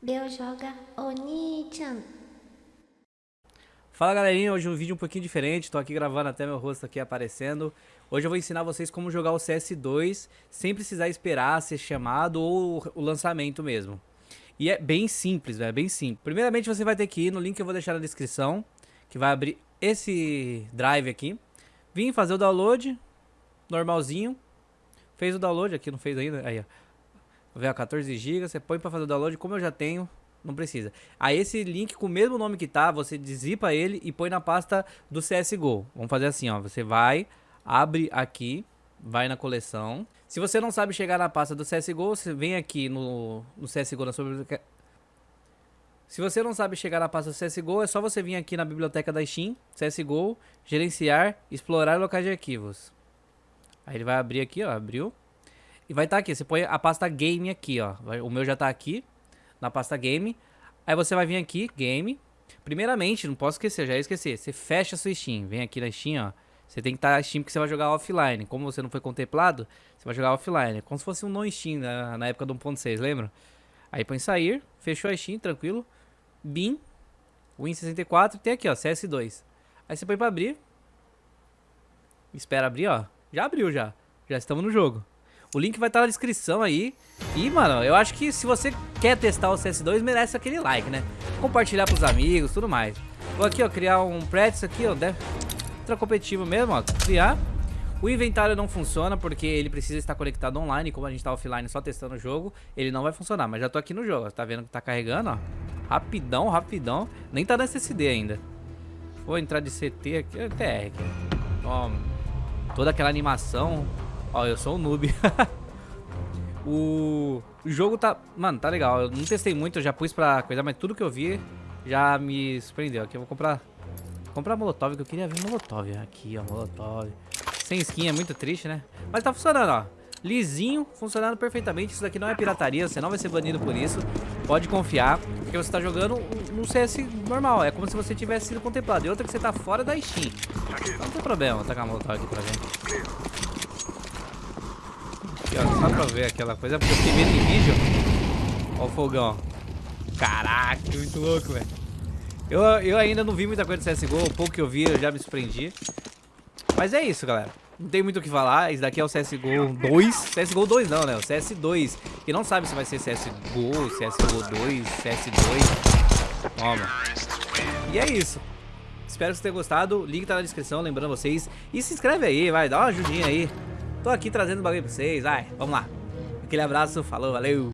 Leo joga Oni-chan. Fala galerinha, hoje um vídeo um pouquinho diferente, tô aqui gravando até meu rosto aqui aparecendo. Hoje eu vou ensinar vocês como jogar o CS2 sem precisar esperar ser chamado ou o lançamento mesmo. E é bem simples, é bem simples. Primeiramente você vai ter que ir no link que eu vou deixar na descrição, que vai abrir esse drive aqui. Vim fazer o download, normalzinho. Fez o download, aqui não fez ainda, aí ó. Vê 14 GB, você põe pra fazer o download, como eu já tenho, não precisa. Aí esse link com o mesmo nome que tá, você dizipa ele e põe na pasta do CSGO. Vamos fazer assim, ó. Você vai, abre aqui, vai na coleção. Se você não sabe chegar na pasta do CSGO, você vem aqui no, no CSGO na sua biblioteca. Se você não sabe chegar na pasta do CSGO, é só você vir aqui na biblioteca da Steam, CSGO, gerenciar, explorar locais de arquivos. Aí ele vai abrir aqui, ó, abriu. E vai estar tá aqui, você põe a pasta game aqui, ó. O meu já tá aqui, na pasta game. Aí você vai vir aqui, game. Primeiramente, não posso esquecer, já ia esquecer. Você fecha a sua Steam, vem aqui na Steam, ó. Você tem que estar tá Steam porque você vai jogar offline. Como você não foi contemplado, você vai jogar offline. Como se fosse um non-Steam na, na época do 1.6, lembra? Aí põe sair, fechou a Steam, tranquilo. Bin, Win64, tem aqui, ó, CS2. Aí você põe pra abrir. Espera abrir, ó. Já abriu, já. Já estamos no jogo. O link vai estar na descrição aí. E, mano, eu acho que se você quer testar o CS2, merece aquele like, né? Compartilhar pros amigos, tudo mais. Vou aqui, ó, criar um prédio aqui, ó. Deve... Ultra competitivo mesmo, ó. Criar. O inventário não funciona porque ele precisa estar conectado online. Como a gente tá offline só testando o jogo, ele não vai funcionar. Mas já tô aqui no jogo, tá vendo que tá carregando, ó. Rapidão, rapidão. Nem tá na SSD ainda. Vou entrar de CT aqui, TR aqui. Ó, toda aquela animação. Ó, eu sou um noob. o... o jogo tá... Mano, tá legal. Eu não testei muito, eu já pus pra coisa, mas tudo que eu vi já me surpreendeu. Aqui eu vou comprar... Comprar Molotov, que eu queria ver Molotov. Aqui, ó, Molotov. Sem skin é muito triste, né? Mas tá funcionando, ó. Lisinho, funcionando perfeitamente. Isso daqui não é pirataria, você não vai ser banido por isso. Pode confiar, porque você tá jogando no CS normal. É como se você tivesse sido contemplado. E outra que você tá fora da Steam. Não tem problema, tacar a Molotov aqui pra ver ó, só pra ver aquela coisa, porque eu fiquei vendo em vídeo. Ó o fogão. Caraca, muito louco, velho. Eu, eu ainda não vi muita coisa do CSGO, o pouco que eu vi eu já me surpreendi. Mas é isso, galera. Não tem muito o que falar, esse daqui é o CSGO 2. CSGO 2 não, né? O CS2. E não sabe se vai ser CSGO, CSGO 2, CS2. Toma. E é isso. Espero que vocês tenham gostado. Link tá na descrição, lembrando vocês. E se inscreve aí, vai, dá uma ajudinha aí. Tô aqui trazendo bagulho pra vocês, vai, vamos lá. Aquele abraço, falou, valeu!